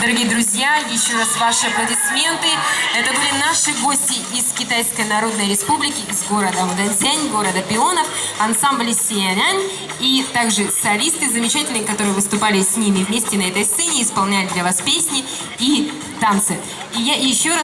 Дорогие друзья, еще раз ваши аплодисменты. Это были наши гости из Китайской Народной Республики, из города Удэнсянь, города Пионов, ансамбль Сианянь и также солисты замечательные, которые выступали с ними вместе на этой сцене, исполняли для вас песни и танцы. И я еще раз